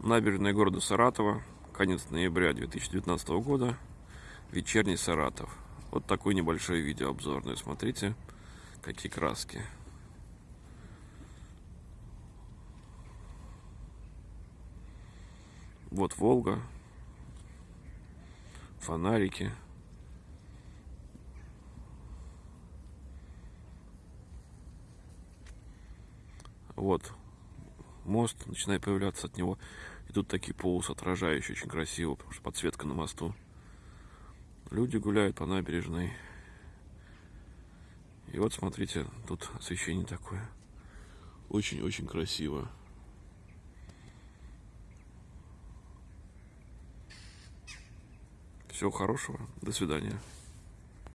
Набережная города Саратова, конец ноября 2019 года, вечерний Саратов. Вот такой небольшой видеообзорный. Смотрите, какие краски. Вот Волга, фонарики. Вот мост начинает появляться от него. И тут такие полосы отражающие, очень красиво, потому что подсветка на мосту. Люди гуляют по набережной. И вот смотрите, тут освещение такое. Очень-очень красиво. Всего хорошего. До свидания.